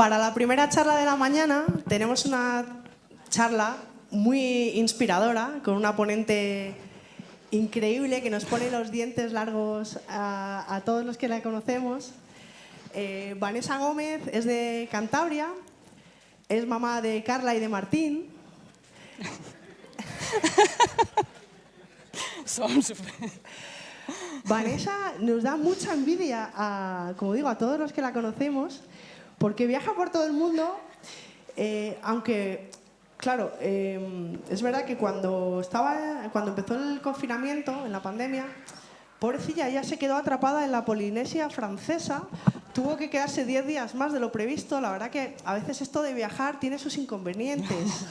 Para la primera charla de la mañana tenemos una charla muy inspiradora con una ponente increíble que nos pone los dientes largos a, todos los que la conocemos. Eh, Vanessa Gómez es de Cantabria, es mamá de Carla y de Martín. Vanessa nos da mucha envidia, a, como digo, a todos los que la conocemos, porque viaja por todo el mundo, eh, aunque, claro, eh, es verdad que cuando, estaba, cuando empezó el confinamiento, en la pandemia, pobrecilla, ella se quedó atrapada en la Polinesia francesa, tuvo que quedarse 10 días más de lo previsto, la verdad que a veces esto de viajar tiene sus inconvenientes.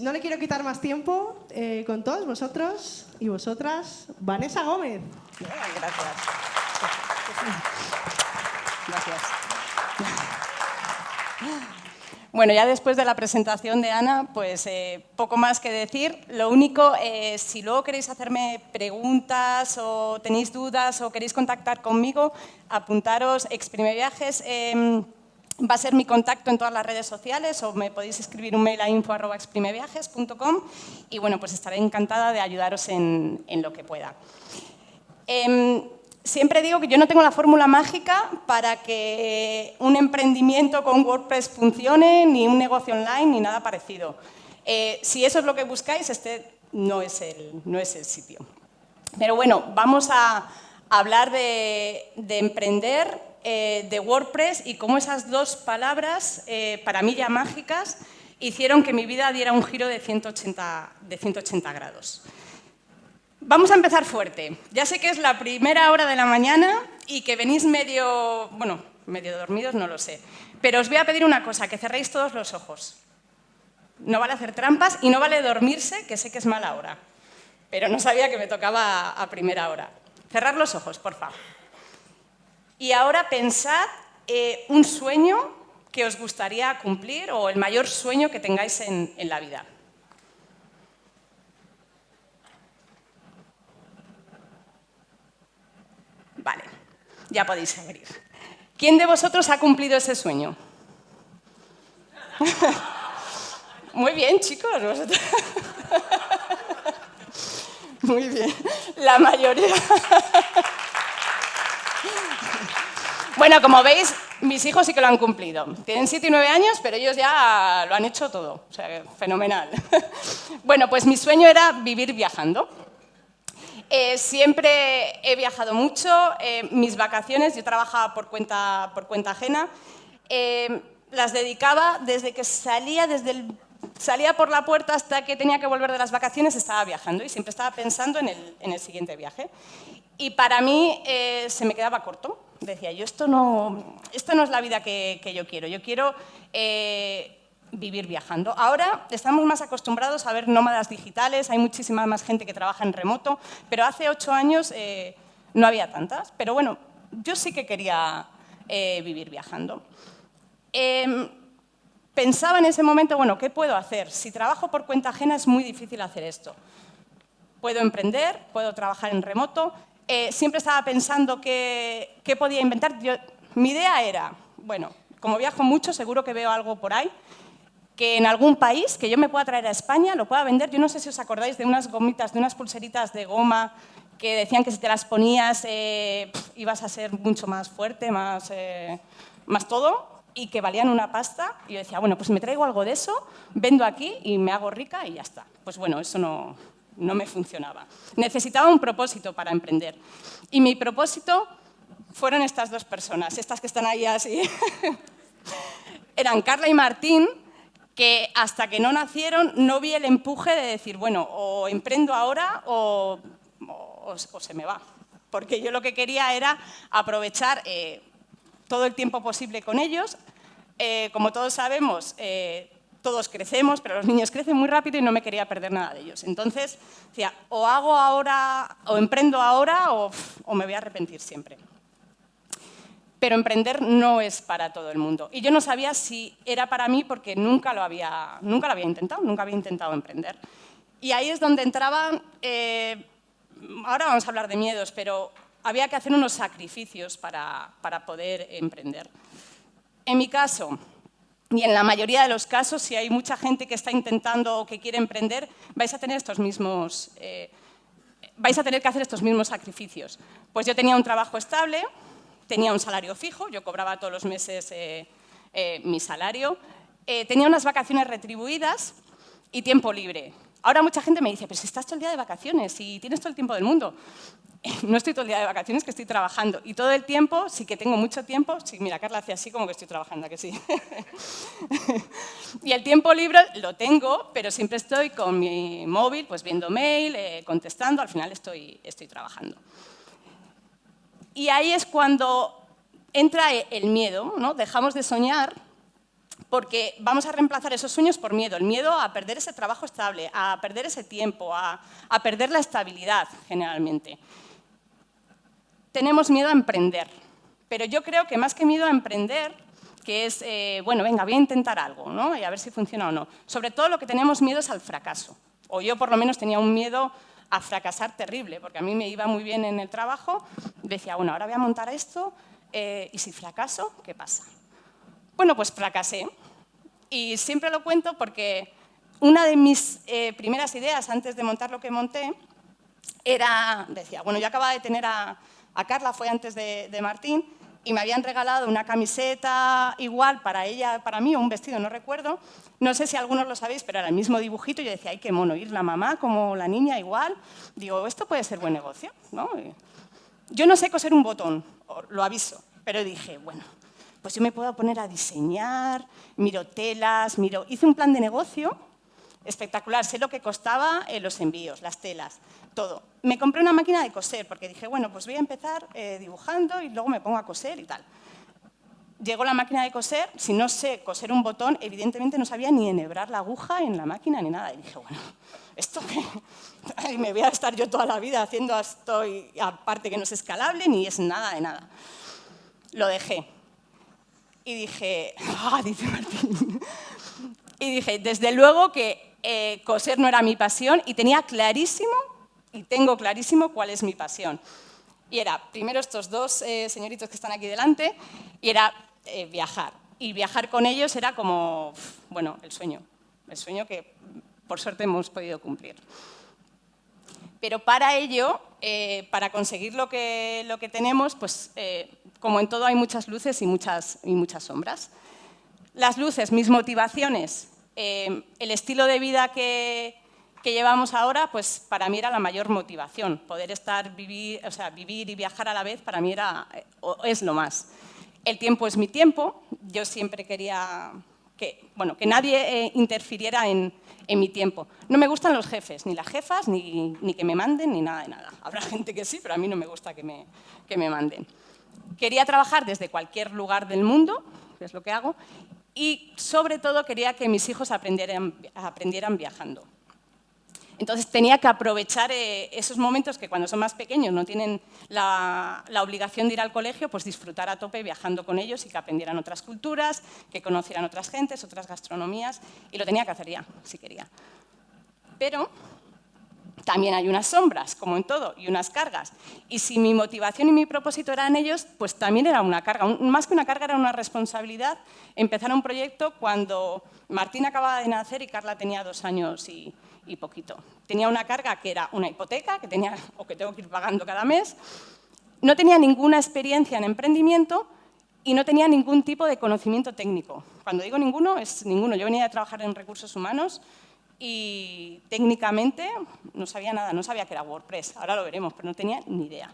No le quiero quitar más tiempo eh, con todos vosotros y vosotras. Vanessa Gómez. Gracias. Bueno, ya después de la presentación de Ana, pues eh, poco más que decir. Lo único, eh, si luego queréis hacerme preguntas o tenéis dudas o queréis contactar conmigo, apuntaros Exprime Viajes. Em, va a ser mi contacto en todas las redes sociales o me podéis escribir un mail a info.exprimeviajes.com y bueno, pues estaré encantada de ayudaros en, lo que pueda. Em, siempre digo que yo no tengo la fórmula mágica para que un emprendimiento con WordPress funcione, ni un negocio online, ni nada parecido. Eh, si eso es lo que buscáis, este no es el, no es el sitio. Pero bueno, vamos a hablar de, de emprender eh, de WordPress y cómo esas dos palabras, eh, para mí ya mágicas, hicieron que mi vida diera un giro de 180, de 180 grados. Vamos a empezar fuerte. Ya sé que es la primera hora de la mañana y que venís medio, bueno, medio dormidos, no lo sé. Pero os voy a pedir una cosa, que cerréis todos los ojos. No vale hacer trampas y no vale dormirse, que sé que es mala hora. Pero no sabía que me tocaba a primera hora. Cerrar los ojos, por favor. Y ahora pensad eh, un sueño que os gustaría cumplir o el mayor sueño que tengáis en, en la vida. Vale, ya podéis abrir. ¿Quién de vosotros ha cumplido ese sueño? Muy bien, chicos. Muy bien. La mayoría. Bueno, como veis, mis hijos sí que lo han cumplido. Tienen 7 y 9 años, pero ellos ya lo han hecho todo. O sea, fenomenal. Bueno, pues mi sueño era vivir viajando. Eh, siempre he viajado mucho. Eh, mis vacaciones, yo trabajaba por cuenta, por cuenta ajena, eh, las dedicaba desde que salía, desde salía por la puerta hasta que tenía que volver de las vacaciones, estaba viajando y siempre estaba pensando en el, en el siguiente viaje. Y para mí se me quedaba corto decía yo, esto no, esto no es la vida que, yo quiero, yo quiero eh, vivir viajando. Ahora estamos más acostumbrados a ver nómadas digitales, hay muchísima más gente que trabaja en remoto, pero hace ocho años eh, no había tantas. Pero bueno, yo sí que quería eh, vivir viajando. Em, pensaba en ese momento, bueno, ¿qué puedo hacer? Si trabajo por cuenta ajena es muy difícil hacer esto. Puedo emprender, puedo trabajar en remoto, eh, siempre estaba pensando qué, podía inventar. mi idea era, bueno, como viajo mucho, seguro que veo algo por ahí, que en algún país que yo me pueda traer a España, lo pueda vender. Yo no sé si os acordáis de unas gomitas, de unas pulseritas de goma que decían que si te las ponías eh, ibas a ser mucho más fuerte, más, eh, más todo, y que valían una pasta. Y yo decía, bueno, pues me traigo algo de eso, vendo aquí y me hago rica y ya está. Pues bueno, eso no, no me funcionaba. Necesitaba un propósito para emprender. Y mi propósito fueron estas dos personas, estas que están ahí así. Eran Carla y Martín, que hasta que no nacieron no vi el empuje de decir, bueno, o emprendo ahora o, se me va. Porque yo lo que quería era aprovechar eh, todo el tiempo posible con ellos. Eh, como todos sabemos, eh, todos crecemos, pero los niños crecen muy rápido y no me quería perder nada de ellos. Entonces, decía, o hago ahora, o emprendo ahora, o, me voy a arrepentir siempre. Pero emprender no es para todo el mundo. Y yo no sabía si era para mí porque nunca lo había, nunca había intentado, nunca había intentado emprender. Y ahí es donde entraban, eh, ahora vamos a hablar de miedos, pero había que hacer unos sacrificios para, poder emprender. En mi caso, y en la mayoría de los casos, si hay mucha gente que está intentando o que quiere emprender, vais a tener estos mismos, eh, vais a tener que hacer estos mismos sacrificios. Pues yo tenía un trabajo estable, tenía un salario fijo, yo cobraba todos los meses eh, eh, mi salario, tenía unas vacaciones retribuidas y tiempo libre. Ahora mucha gente me dice, pero si estás todo el día de vacaciones y tienes todo el tiempo del mundo. No estoy todo el día de vacaciones, que estoy trabajando. Y todo el tiempo, sí que tengo mucho tiempo. Sí, mira, Carla hace así como que estoy trabajando, que sí? y el tiempo libre lo tengo, pero siempre estoy con mi móvil, pues viendo mail, eh, contestando, al final estoy, estoy trabajando. Y ahí es cuando entra el miedo, ¿no? Dejamos de soñar porque vamos a reemplazar esos sueños por miedo, el miedo a perder ese trabajo estable, a perder ese tiempo, a, perder la estabilidad generalmente. Tenemos miedo a emprender, pero yo creo que más que miedo a emprender, que es, eh, bueno, venga, voy a intentar algo, ¿no? Y a ver si funciona o no. Sobre todo lo que tenemos miedo es al fracaso. O yo por lo menos tenía un miedo a fracasar terrible, porque a mí me iba muy bien en el trabajo, decía, bueno, ahora voy a montar esto, eh, y si fracaso, ¿qué pasa? Bueno, pues fracasé. Y siempre lo cuento porque una de mis eh, primeras ideas antes de montar lo que monté era, decía, bueno, yo acababa de tener a, Carla, fue antes de, Martín, y me habían regalado una camiseta igual para ella, para mí, o un vestido, no recuerdo. No sé si algunos lo sabéis, pero era el mismo dibujito. Y yo decía, ay, qué mono, ir la mamá como la niña igual. Digo, esto puede ser buen negocio, ¿no? Yo no sé coser un botón, lo aviso, pero dije, bueno, pues yo me puedo poner a diseñar, miro telas, miro... Hice un plan de negocio espectacular, sé lo que costaba eh, los envíos, las telas, todo. Me compré una máquina de coser porque dije, bueno, pues voy a empezar eh, dibujando y luego me pongo a coser y tal. Llegó la máquina de coser, si no sé coser un botón, evidentemente no sabía ni enhebrar la aguja en la máquina ni nada. Y dije, bueno, ¿esto qué? me voy a estar yo toda la vida haciendo esto y aparte que no es escalable ni es nada de nada. Lo dejé. Y dije, ah, dice Martín. Y dije, desde luego que eh, coser no era mi pasión y tenía clarísimo, y tengo clarísimo cuál es mi pasión. Y era, primero estos dos eh, señoritos que están aquí delante, y era eh, viajar. Y viajar con ellos era como, bueno, el sueño. El sueño que por suerte hemos podido cumplir. Pero para ello, para conseguir lo que, lo que tenemos, pues como en todo hay muchas luces y muchas, y muchas sombras. Las luces, mis motivaciones, eh, el estilo de vida que, llevamos ahora, pues para mí era la mayor motivación. Poder estar, vivir, o sea, vivir y viajar a la vez para mí era, eh, es lo más. El tiempo es mi tiempo. Yo siempre quería que, bueno, que nadie eh, interfiriera en, mi tiempo. No me gustan los jefes, ni las jefas, ni, ni, que me manden, ni nada de nada. Habrá gente que sí, pero a mí no me gusta que me, que me manden. Quería trabajar desde cualquier lugar del mundo, que es lo que hago, y sobre todo quería que mis hijos aprendieran, aprendieran viajando. Entonces tenía que aprovechar eh, esos momentos que cuando son más pequeños no tienen la, la, obligación de ir al colegio, pues disfrutar a tope viajando con ellos y que aprendieran otras culturas, que conocieran otras gentes, otras gastronomías, y lo tenía que hacer ya, si quería. Pero también hay unas sombras, como en todo, y unas cargas. Y si mi motivación y mi propósito eran ellos, pues también era una carga. Más que una carga, era una responsabilidad empezar un proyecto cuando Martín acababa de nacer y Carla tenía dos años y, poquito. Tenía una carga que era una hipoteca, que tenía, o que tengo que ir pagando cada mes. No tenía ninguna experiencia en emprendimiento y no tenía ningún tipo de conocimiento técnico. Cuando digo ninguno, es ninguno. Yo venía a trabajar en recursos humanos y técnicamente no sabía nada, no sabía que era WordPress, ahora lo veremos, pero no tenía ni idea.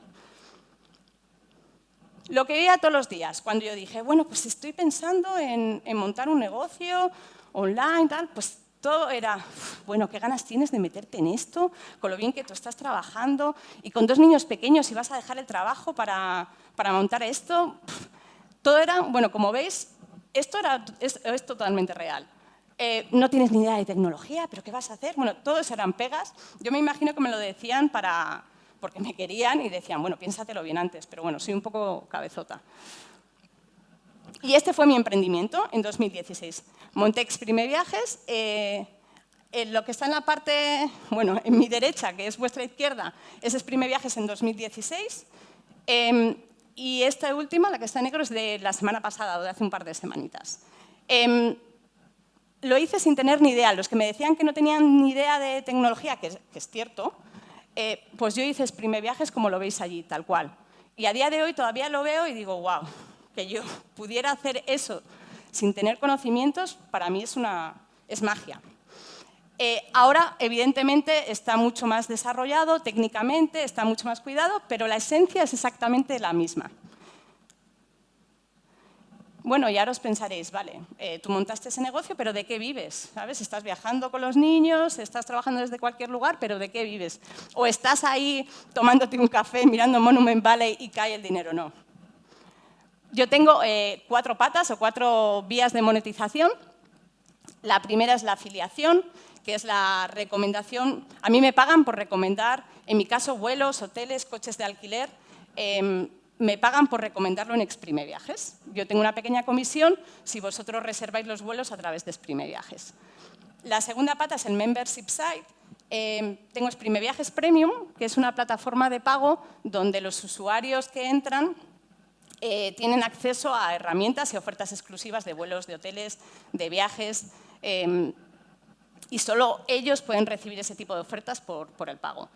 Lo que veía todos los días, cuando yo dije, bueno, pues estoy pensando en, montar un negocio online, tal, pues todo era, bueno, ¿qué ganas tienes de meterte en esto? Con lo bien que tú estás trabajando y con dos niños pequeños y vas a dejar el trabajo para, para montar esto. Todo era, bueno, como veis, esto era, es totalmente real. Eh, no tienes ni idea de tecnología, pero ¿qué vas a hacer? Bueno, todos eran pegas. Yo me imagino que me lo decían para, porque me querían y decían, bueno, piénsatelo bien antes, pero bueno, soy un poco cabezota. Y este fue mi emprendimiento en 2016. Monté Exprime Viajes. Eh, lo que está en la parte, bueno, en mi derecha, que es vuestra izquierda, es Exprime Viajes en 2016. Em, y esta última, la que está en negro, es de la semana pasada o de hace un par de semanitas. Em, lo hice sin tener ni idea. Los que me decían que no tenían ni idea de tecnología, que es, cierto, eh, pues yo hice Exprime Viajes como lo veis allí, tal cual. Y a día de hoy todavía lo veo y digo, wow, que yo pudiera hacer eso sin tener conocimientos, para mí es, una, es magia. Eh, ahora, evidentemente, está mucho más desarrollado técnicamente, está mucho más cuidado, pero la esencia es exactamente la misma. Bueno, y ahora os pensaréis, vale, eh, tú montaste ese negocio, pero ¿de qué vives? ¿Sabes? Estás viajando con los niños, estás trabajando desde cualquier lugar, pero ¿de qué vives? O estás ahí tomándote un café, mirando Monument Valley y cae el dinero. No. Yo tengo eh, cuatro patas o cuatro vías de monetización. La primera es la afiliación, que es la recomendación. A mí me pagan por recomendar, en mi caso, vuelos, hoteles, coches de alquiler. Em, me pagan por recomendarlo en Exprime Viajes. Yo tengo una pequeña comisión si vosotros reserváis los vuelos a través de Exprime Viajes. La segunda pata es el Membership Site. Eh, tengo Exprime Viajes Premium, que es una plataforma de pago donde los usuarios que entran eh, tienen acceso a herramientas y ofertas exclusivas de vuelos, de hoteles, de viajes, em, y solo ellos pueden recibir ese tipo de ofertas por, por el pago.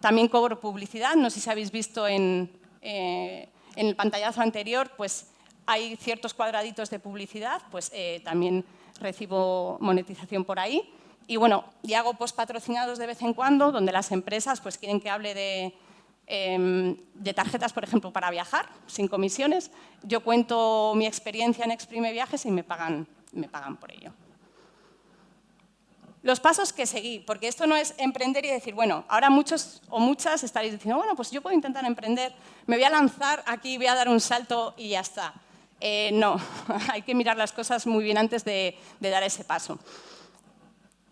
También cobro publicidad, no sé si habéis visto en, eh, en el pantallazo anterior, pues hay ciertos cuadraditos de publicidad, pues eh, también recibo monetización por ahí. Y bueno, y hago post patrocinados de vez en cuando, donde las empresas pues, quieren que hable de, em, de tarjetas, por ejemplo, para viajar, sin comisiones. Yo cuento mi experiencia en Exprime Viajes y me pagan, me pagan por ello. Los pasos que seguí, porque esto no es emprender y decir, bueno, ahora muchos o muchas estaréis diciendo, bueno, pues yo puedo intentar emprender, me voy a lanzar aquí, voy a dar un salto y ya está. Eh, no, hay que mirar las cosas muy bien antes de, dar ese paso.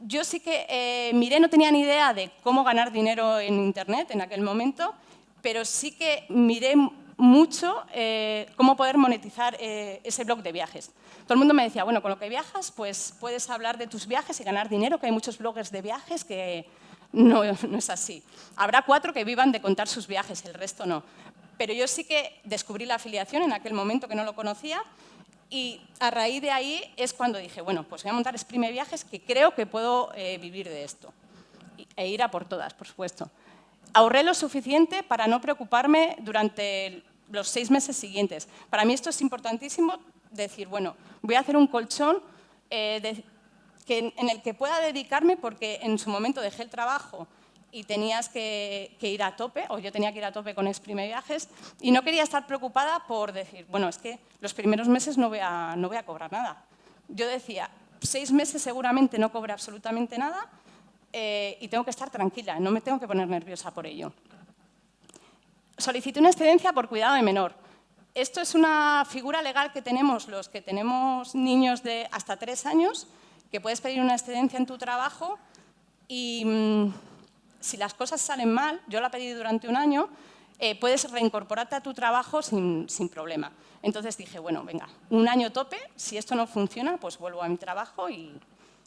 Yo sí que eh, miré, no tenía ni idea de cómo ganar dinero en Internet en aquel momento, pero sí que miré mucho eh, cómo poder monetizar ese blog de viajes. Todo el mundo me decía, bueno, con lo que viajas, pues puedes hablar de tus viajes y ganar dinero, que hay muchos bloggers de viajes que no, no es así. Habrá cuatro que vivan de contar sus viajes, el resto no. Pero yo sí que descubrí la afiliación en aquel momento que no lo conocía y a raíz de ahí es cuando dije, bueno, pues voy a montar Exprime Viajes que creo que puedo eh, vivir de esto e ir a por todas, por supuesto. Ahorré lo suficiente para no preocuparme durante los seis meses siguientes. Para mí esto es importantísimo, decir, bueno, voy a hacer un colchón eh, en el que pueda dedicarme porque en su momento dejé el trabajo y tenías que, ir a tope, o yo tenía que ir a tope con Exprime Viajes, y no quería estar preocupada por decir, bueno, es que los primeros meses no voy a, no voy a cobrar nada. Yo decía, seis meses seguramente no cobre absolutamente nada eh, y tengo que estar tranquila, no me tengo que poner nerviosa por ello. Solicité una excedencia por cuidado de menor. Esto es una figura legal que tenemos los que tenemos niños de hasta tres años, que puedes pedir una excedencia en tu trabajo y mm, si las cosas salen mal, yo la pedí durante un año, eh, puedes reincorporarte a tu trabajo sin, problema. Entonces dije, bueno, venga, un año tope, si esto no funciona, pues vuelvo a mi trabajo y,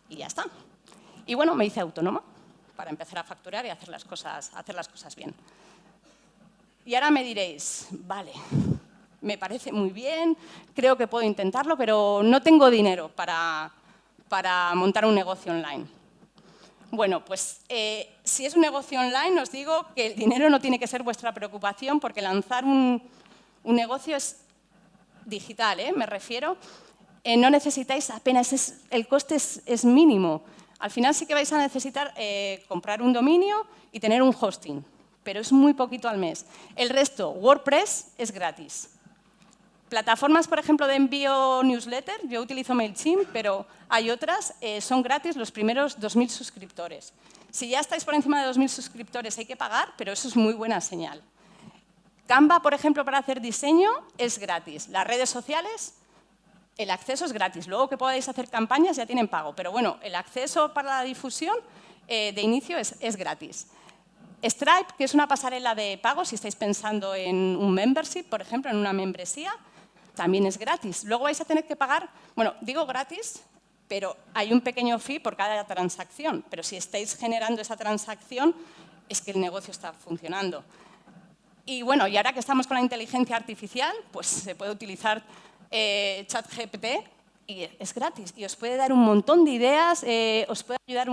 y ya está. Y bueno, me hice autónoma para empezar a facturar y hacer las cosas, hacer las cosas bien. Y ahora me diréis, vale, me parece muy bien, creo que puedo intentarlo, pero no tengo dinero para, montar un negocio online. Bueno, pues eh, si es un negocio online, os digo que el dinero no tiene que ser vuestra preocupación porque lanzar un, negocio es digital, ¿eh? me refiero. Eh, no necesitáis apenas, el coste es, mínimo. Al final sí que vais a necesitar comprar un dominio y tener un hosting, pero es muy poquito al mes. El resto, WordPress, es gratis. Plataformas, por ejemplo, de envío newsletter, yo utilizo MailChimp, pero hay otras, eh, son gratis los primeros 2.000 suscriptores. Si ya estáis por encima de 2.000 suscriptores hay que pagar, pero eso es muy buena señal. Canva, por ejemplo, para hacer diseño es gratis. Las redes sociales, el acceso es gratis. Luego que podáis hacer campañas ya tienen pago, pero bueno, el acceso para la difusión eh, de inicio es, es gratis. Stripe, que es una pasarela de pago, si estáis pensando en un membership, por ejemplo, en una membresía, también es gratis. Luego vais a tener que pagar, bueno, digo gratis, pero hay un pequeño fee por cada transacción. Pero si estáis generando esa transacción, es que el negocio está funcionando. Y bueno, y ahora que estamos con la inteligencia artificial, pues se puede utilizar eh, ChatGPT y es gratis y os puede dar un montón de ideas, eh, os puede ayudar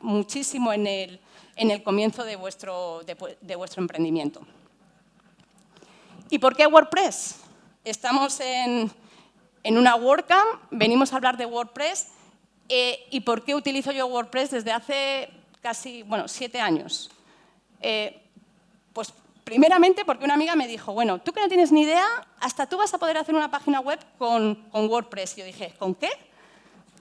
muchísimo en el, en el comienzo de vuestro, de, vuestro emprendimiento. ¿Y por qué WordPress? Estamos en, en una WordCamp, venimos a hablar de WordPress eh, ¿Y por qué utilizo yo WordPress desde hace casi, bueno, siete años? Pues primeramente porque una amiga me dijo, bueno, tú que no tienes ni idea, hasta tú vas a poder hacer una página web con, con WordPress. Yo dije, ¿con qué?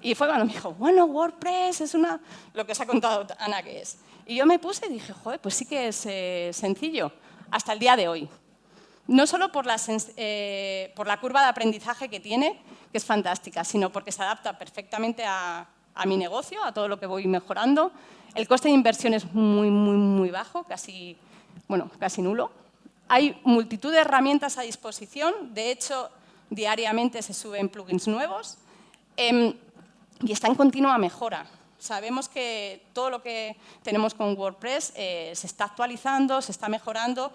Y fue cuando me dijo, bueno, WordPress es una... lo que os ha contado Ana que es. Y yo me puse y dije, joder, pues sí que es eh, sencillo, hasta el día de hoy. No solo por la, por la curva de aprendizaje que tiene, que es fantástica, sino porque se adapta perfectamente a, mi negocio, a todo lo que voy mejorando. El coste de inversión es muy, muy, muy bajo, casi, bueno, casi nulo. Hay multitud de herramientas a disposición, de hecho, diariamente se suben plugins nuevos em, y está en continua mejora. Sabemos que todo lo que tenemos con WordPress eh, se está actualizando, se está mejorando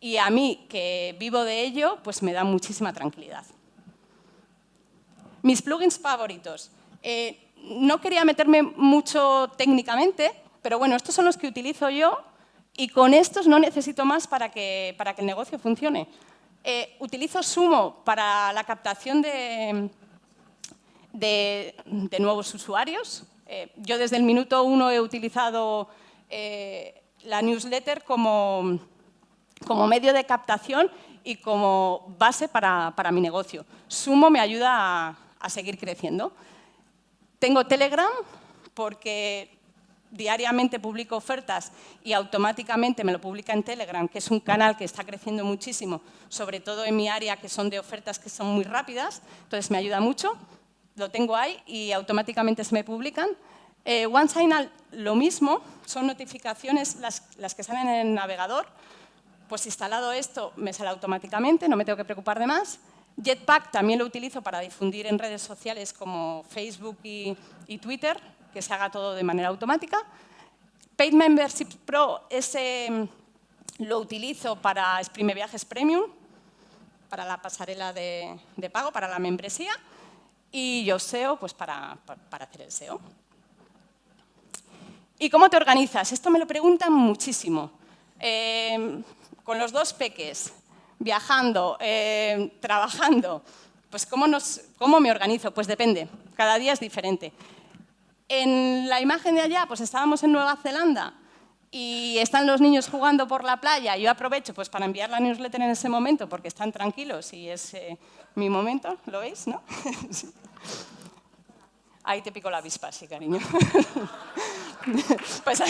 y a mí, que vivo de ello, pues me da muchísima tranquilidad. Mis plugins favoritos. Eh, no quería meterme mucho técnicamente, pero bueno, estos son los que utilizo yo y con estos no necesito más para que, para que el negocio funcione. Eh, utilizo Sumo para la captación de, de, nuevos usuarios. Eh, yo desde el minuto uno he utilizado la newsletter como, como medio de captación y como base para, para mi negocio. Sumo me ayuda a seguir creciendo. Tengo Telegram porque diariamente publico ofertas y automáticamente me lo publica en Telegram, que es un canal que está creciendo muchísimo, sobre todo en mi área, que son de ofertas que son muy rápidas, entonces me ayuda mucho. Lo tengo ahí y automáticamente se me publican. Eh, lo mismo, son notificaciones las, las que salen en el navegador. Pues instalado esto, me sale automáticamente, no me tengo que preocupar de más. Jetpack también lo utilizo para difundir en redes sociales como Facebook y, Twitter, que se haga todo de manera automática. Paid Membership Pro, ese mm, lo utilizo para Exprime Viajes Premium, para la pasarela de, pago, para la membresía, y yo SEO pues para, hacer el SEO. ¿Y cómo te organizas? Esto me lo preguntan muchísimo. Eh, con los dos peques, viajando, eh, trabajando, pues ¿cómo, nos, ¿cómo me organizo? Pues depende, cada día es diferente. En la imagen de allá, pues estábamos en Nueva Zelanda y están los niños jugando por la playa. Yo aprovecho pues, para enviar la newsletter en ese momento porque están tranquilos y es eh, mi momento, ¿lo veis? ¿no? Ahí te pico la avispa, sí, cariño. pues,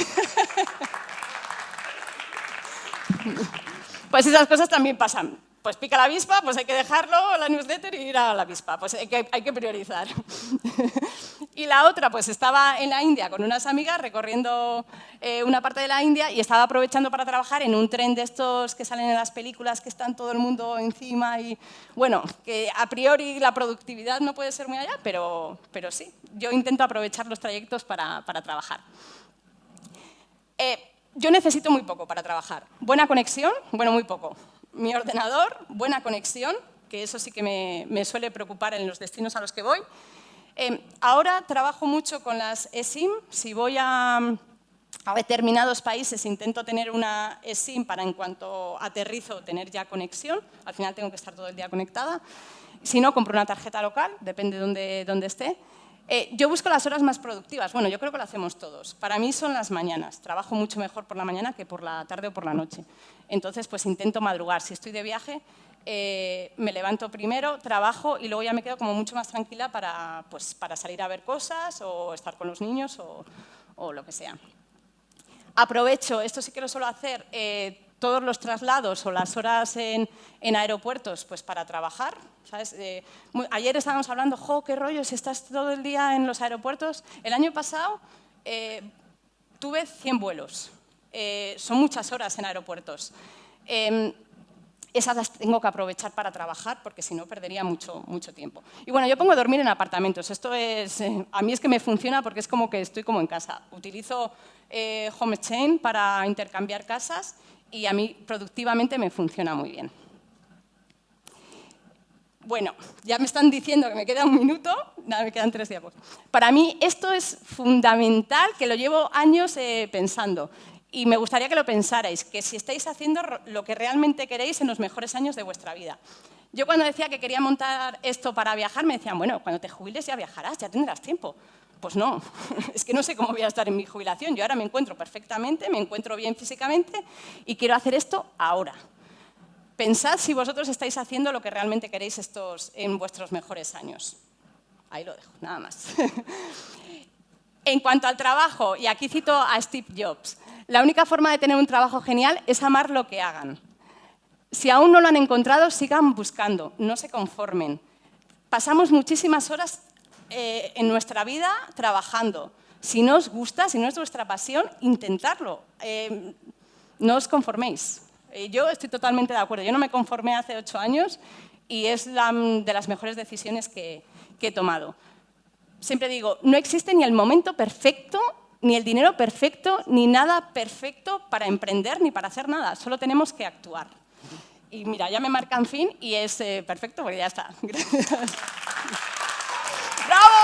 pues esas cosas también pasan. Pues pica la avispa, pues hay que dejarlo, la newsletter y ir a la avispa. Pues hay que, priorizar. y la otra, pues estaba en la India con unas amigas recorriendo eh, una parte de la India y estaba aprovechando para trabajar en un tren de estos que salen en las películas que están todo el mundo encima y, bueno, que a priori la productividad no puede ser muy allá, pero, pero sí, yo intento aprovechar los trayectos para, para trabajar. Eh, yo necesito muy poco para trabajar. Buena conexión, bueno, muy poco. Mi ordenador, buena conexión, que eso sí que me, suele preocupar en los destinos a los que voy. Eh, ahora trabajo mucho con las eSIM. Si voy a, determinados países intento tener una eSIM para en cuanto aterrizo tener ya conexión. Al final tengo que estar todo el día conectada. Si no, compro una tarjeta local, depende de dónde, dónde esté. Eh, yo busco las horas más productivas. Bueno, yo creo que lo hacemos todos. Para mí son las mañanas. Trabajo mucho mejor por la mañana que por la tarde o por la noche. Entonces, pues intento madrugar. Si estoy de viaje, eh, me levanto primero, trabajo y luego ya me quedo como mucho más tranquila para, pues, para salir a ver cosas o estar con los niños o, lo que sea. Aprovecho, esto sí que lo suelo hacer, eh, todos los traslados o las horas en, aeropuertos pues para trabajar. Eh, ayer estábamos hablando, jo, qué rollo, si estás todo el día en los aeropuertos. El año pasado eh, tuve 100 vuelos. Eh, son muchas horas en aeropuertos. Em, esas las tengo que aprovechar para trabajar porque si no perdería mucho, mucho tiempo. Y bueno, yo pongo a dormir en apartamentos. Esto es, a mí es que me funciona porque es como que estoy como en casa. Utilizo Home Chain para intercambiar casas y a mí productivamente me funciona muy bien. Bueno, ya me están diciendo que me queda un minuto, nada, me quedan tres diapos. Para mí esto es fundamental, que lo llevo años eh, pensando. Y me gustaría que lo pensarais, que si estáis haciendo lo que realmente queréis en los mejores años de vuestra vida. Yo cuando decía que quería montar esto para viajar, me decían, bueno, cuando te jubiles ya viajarás, ya tendrás tiempo. Pues no, es que no sé cómo voy a estar en mi jubilación. Yo ahora me encuentro perfectamente, me encuentro bien físicamente y quiero hacer esto ahora. Pensad si vosotros estáis haciendo lo que realmente queréis estos, en vuestros mejores años. Ahí lo dejo, nada más. en cuanto al trabajo, y aquí cito a Steve Jobs, la única forma de tener un trabajo genial es amar lo que hagan. Si aún no lo han encontrado, sigan buscando, no se conformen. Pasamos muchísimas horas eh, en nuestra vida trabajando. Si no os gusta, si no es vuestra pasión, intentadlo. Eh, no os conforméis. Eh, yo estoy totalmente de acuerdo. Yo no me conformé hace ocho años y es la, de las mejores decisiones que, he tomado. Siempre digo, no existe ni el momento perfecto, ni el dinero perfecto, ni nada perfecto para emprender ni para hacer nada. Solo tenemos que actuar. Y mira, ya me marcan fin y es eh, perfecto porque ya está. ¡Bravo!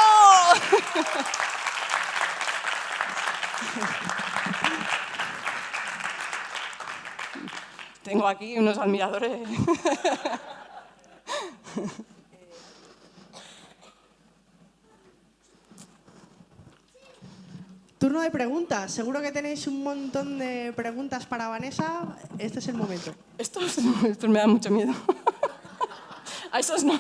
Tengo aquí unos admiradores. Turno de preguntas. Seguro que tenéis un montón de preguntas para Vanessa. Este es el momento. Estos, estos me dan mucho miedo. A esos no.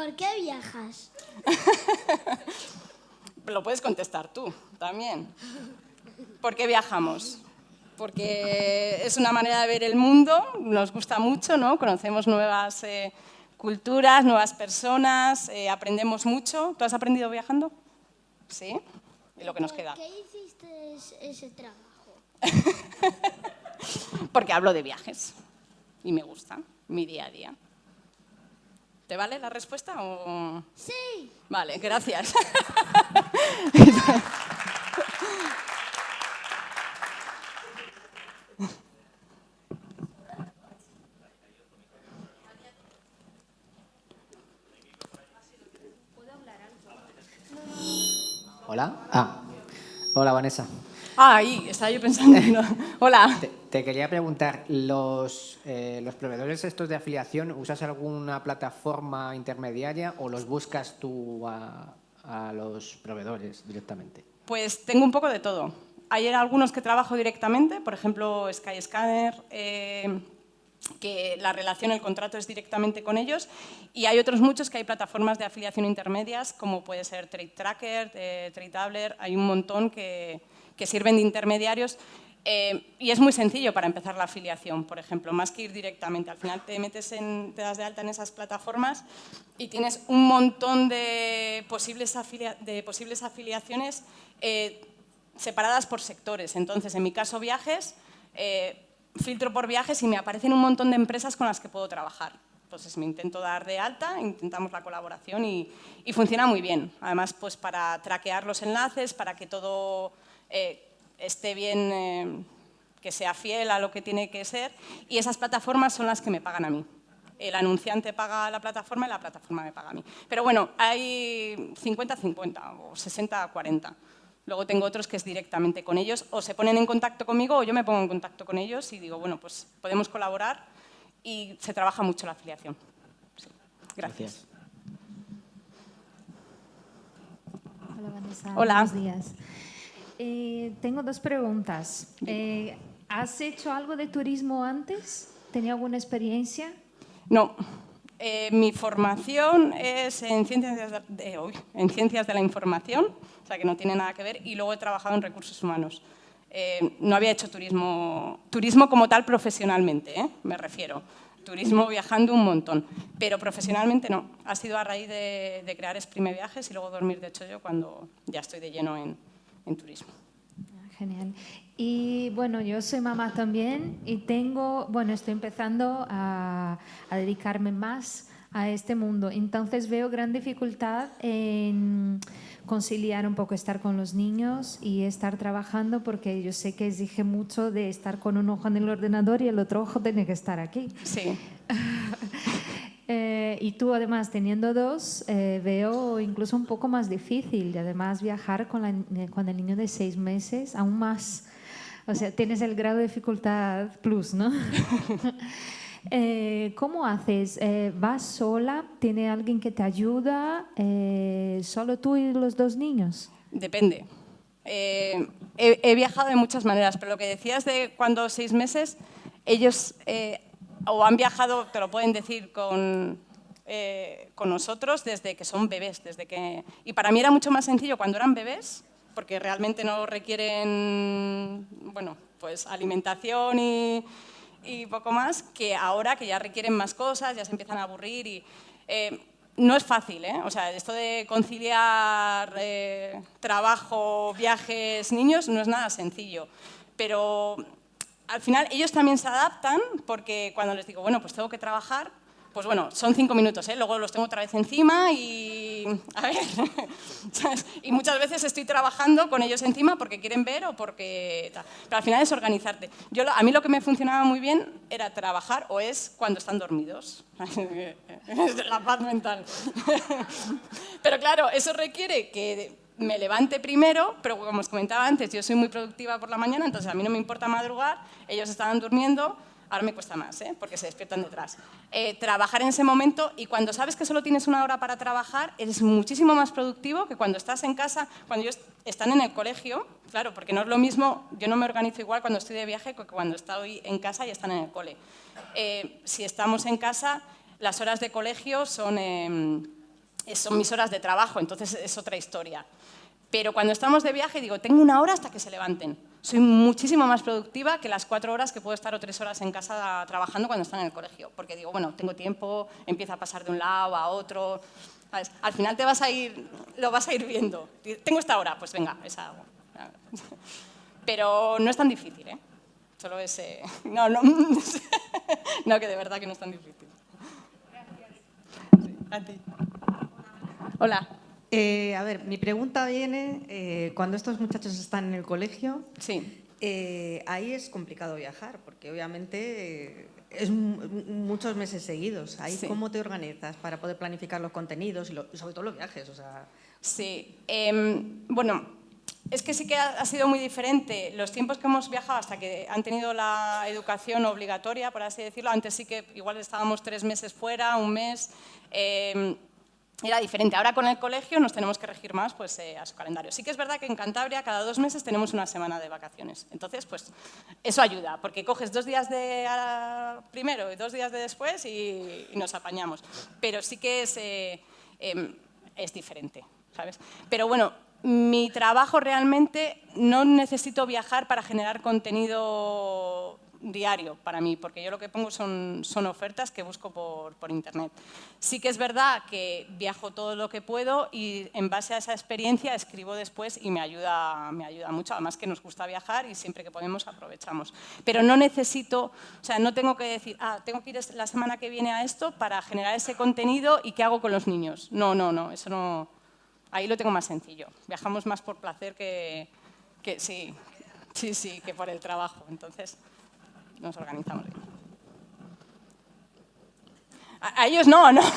¿Por qué viajas? Lo puedes contestar tú también. ¿Por qué viajamos? Porque es una manera de ver el mundo, nos gusta mucho, ¿no? conocemos nuevas eh, culturas, nuevas personas, eh, aprendemos mucho. ¿Tú has aprendido viajando? ¿Sí? ¿Y lo que nos queda? ¿Por qué hiciste ese trabajo? Porque hablo de viajes y me gusta mi día a día. ¿Te vale la respuesta? O... Sí. Vale, gracias. Hola. Ah, hola Vanessa. Ah, ahí, estaba yo pensando. Hola. Te, quería preguntar, los, eh, ¿los proveedores estos de afiliación, usas alguna plataforma intermediaria o los buscas tú a, los proveedores directamente? Pues tengo un poco de todo. Hay algunos que trabajo directamente, por ejemplo, Skyscanner, eh, que la relación, el contrato es directamente con ellos y hay otros muchos que hay plataformas de afiliación intermedias como puede ser Trade Tracker, eh, Trade hay un montón que, sirven de intermediarios eh, y es muy sencillo para empezar la afiliación, por ejemplo, más que ir directamente. Al final te metes en, te das de alta en esas plataformas y tienes un montón de posibles, de posibles afiliaciones eh, separadas por sectores. Entonces, en mi caso, viajes, eh, filtro por viajes y me aparecen un montón de empresas con las que puedo trabajar. Entonces me intento dar de alta, intentamos la colaboración y, funciona muy bien. Además, pues para traquear los enlaces, para que todo eh, esté bien, eh, que sea fiel a lo que tiene que ser. Y esas plataformas son las que me pagan a mí. El anunciante paga a la plataforma y la plataforma me paga a mí. Pero bueno, hay 50-50 o 60-40. Luego tengo otros que es directamente con ellos, o se ponen en contacto conmigo o yo me pongo en contacto con ellos y digo, bueno, pues podemos colaborar y se trabaja mucho la afiliación. Gracias. Hola Vanessa, Hola. buenos días. Eh, tengo dos preguntas. Eh, ¿Has hecho algo de turismo antes? ¿Tenía alguna experiencia? No, eh, mi formación es en ciencias de, en ciencias de la información, o sea que no tiene nada que ver, y luego he trabajado en recursos humanos. Eh, no había hecho turismo, turismo como tal profesionalmente, ¿eh? me refiero. Turismo viajando un montón, pero profesionalmente no. Ha sido a raíz de, crear Exprime Viajes y luego dormir de hecho yo cuando ya estoy de lleno en, en turismo. Ah, genial. Y bueno, yo soy mamá también y tengo, bueno, estoy empezando a, dedicarme más a este mundo. Entonces veo gran dificultad en conciliar un poco estar con los niños y estar trabajando porque yo sé que exige mucho de estar con un ojo en el ordenador y el otro ojo tiene que estar aquí. Sí. Eh, y tú además teniendo dos, eh, veo incluso un poco más difícil y además viajar con, la- eh, con el niño de seis meses aún más. O sea, tienes el grado de dificultad plus, ¿no? Eh, ¿Cómo haces? Eh, ¿Vas sola? ¿Tiene alguien que te ayuda? Eh, ¿Solo tú y los dos niños? Depende. He, he viajado de muchas maneras, pero lo que decías de cuando seis meses, ellos o han viajado, te lo pueden decir, con, eh, con nosotros desde que son bebés. Desde que, y para mí era mucho más sencillo cuando eran bebés, porque realmente no requieren bueno, pues alimentación y, y poco más, que ahora que ya requieren más cosas, ya se empiezan a aburrir y... eh, no es fácil, ¿eh? O sea, esto de conciliar eh, trabajo, viajes, niños, no es nada sencillo. Pero al final ellos también se adaptan porque cuando les digo, bueno, pues tengo que trabajar, pues bueno, son cinco minutos, ¿eh? luego los tengo otra vez encima y... A ver, y muchas veces estoy trabajando con ellos encima porque quieren ver o porque... Pero al final es organizarte. Yo, a mí lo que me funcionaba muy bien era trabajar o es cuando están dormidos. La paz mental. Pero claro, eso requiere que me levante primero, pero como os comentaba antes, yo soy muy productiva por la mañana, entonces a mí no me importa madrugar, ellos estaban durmiendo, ahora me cuesta más, ¿eh? porque se despiertan detrás. Eh, trabajar en ese momento y cuando sabes que solo tienes una hora para trabajar, eres muchísimo más productivo que cuando estás en casa, cuando ellos están en el colegio, claro, porque no es lo mismo, yo no me organizo igual cuando estoy de viaje que cuando estoy en casa y están en el cole. Eh, si estamos en casa, las horas de colegio son... em, son mis horas de trabajo, entonces es otra historia. Pero cuando estamos de viaje, digo, tengo una hora hasta que se levanten. Soy muchísimo más productiva que las cuatro horas que puedo estar o tres horas en casa trabajando cuando están en el colegio. Porque digo, bueno, tengo tiempo, empieza a pasar de un lado a otro. ¿sabes? Al final te vas a ir, lo vas a ir viendo. Tengo esta hora, pues venga, esa hago. Pero no es tan difícil, ¿eh? Solo es... eh, No, no, no, que de verdad que no es tan difícil. Sí, a ti. Hola. Eh, a ver, mi pregunta viene, eh, cuando estos muchachos están en el colegio, Sí. eh, ahí es complicado viajar, porque obviamente es mu- muchos meses seguidos. Ahí, Sí. ¿Cómo te organizas para poder planificar los contenidos y, lo- y sobre todo los viajes? O sea, Sí, em, bueno, es que sí que ha, ha sido muy diferente los tiempos que hemos viajado hasta que han tenido la educación obligatoria, por así decirlo. Antes sí que igual estábamos tres meses fuera, un mes. em, era diferente. Ahora con el colegio nos tenemos que regir más pues, eh, a su calendario. Sí que es verdad que en Cantabria cada dos meses tenemos una semana de vacaciones. Entonces, pues eso ayuda, porque coges dos días de primero y dos días de después y, nos apañamos. Pero sí que eh, em, es diferente, ¿sabes? Pero bueno, mi trabajo realmente no necesito viajar para generar contenido diario para mí, porque yo lo que pongo son, son ofertas que busco por, por internet. Sí que es verdad que viajo todo lo que puedo y en base a esa experiencia escribo después y me ayuda, me ayuda mucho, además que nos gusta viajar y siempre que podemos aprovechamos. Pero no necesito, o sea, no tengo que decir, ah, tengo que ir la semana que viene a esto para generar ese contenido y qué hago con los niños. No, no, no, eso no, ahí lo tengo más sencillo. Viajamos más por placer que, que sí, sí, sí, que por el trabajo. Entonces, nos organizamos. A, a ellos no, no.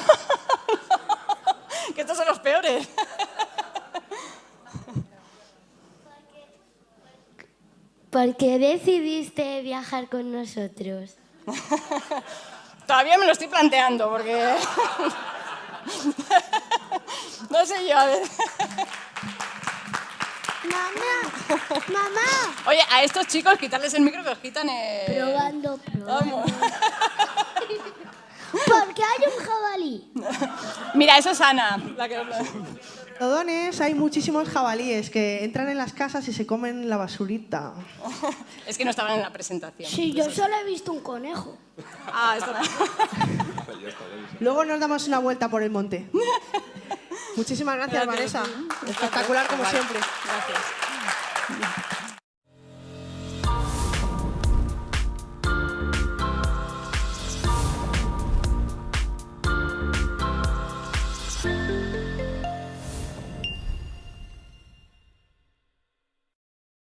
que estos son los peores. ¿Por qué decidiste viajar con nosotros? Todavía me lo estoy planteando porque... no sé yo, a ver. Mamá, mamá. Oye, a estos chicos quitarles el micro que os quitan el... Probando, probando. Vamos. ¿Por qué hay un jabalí? Mira, eso es Ana. La que... Hay muchísimos jabalíes que entran en las casas y se comen la basurita. Es que no estaban en la presentación. Sí, yo solo he visto un conejo. Ah, esto no. Luego nos damos una vuelta por el monte. Muchísimas gracias, Gracias, Vanessa. Espectacular como siempre. Gracias.